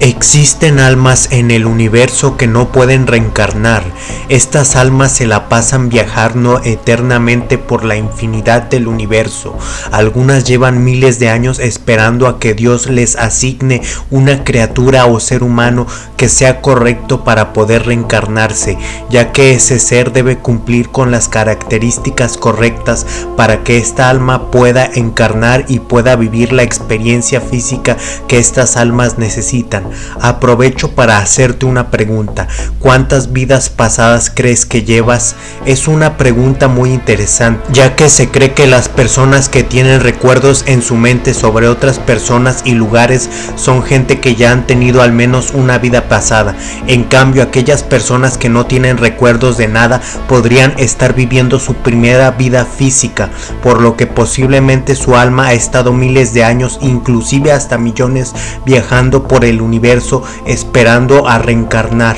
Existen almas en el universo que no pueden reencarnar. Estas almas se la pasan viajando eternamente por la infinidad del universo. Algunas llevan miles de años esperando a que Dios les asigne una criatura o ser humano que sea correcto para poder reencarnarse, ya que ese ser debe cumplir con las características correctas para que esta alma pueda encarnar y pueda vivir la experiencia física que estas almas necesitan. Aprovecho para hacerte una pregunta. ¿Cuántas vidas pasadas crees que llevas? Es una pregunta muy interesante, ya que se cree que las personas que tienen recuerdos en su mente sobre otras personas y lugares son gente que ya han tenido al menos una vida pasada. En cambio, aquellas personas que no tienen recuerdos de nada podrían estar viviendo su primera vida física, por lo que posiblemente su alma ha estado miles de años, inclusive hasta millones, viajando por el universo esperando a reencarnar.